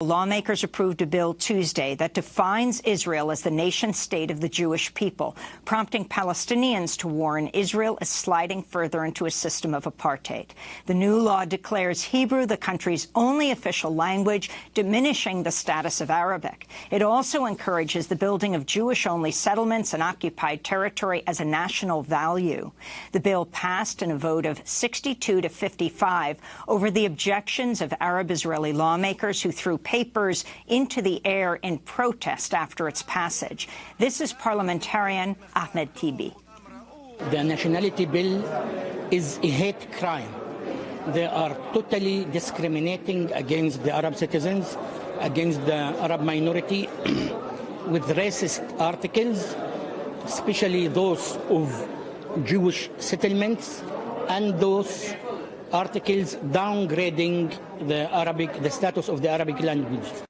Lawmakers approved a bill Tuesday that defines Israel as the nation-state of the Jewish people, prompting Palestinians to warn Israel is sliding further into a system of apartheid. The new law declares Hebrew the country's only official language, diminishing the status of Arabic. It also encourages the building of Jewish-only settlements in occupied territory as a national value. The bill passed in a vote of 62 to 55 over the objections of Arab-Israeli lawmakers who threw papers into the air in protest after its passage. This is parliamentarian Ahmed Tibi. The nationality bill is a hate crime. They are totally discriminating against the Arab citizens, against the Arab minority, with racist articles, especially those of Jewish settlements and those articles downgrading the Arabic, the status of the Arabic language.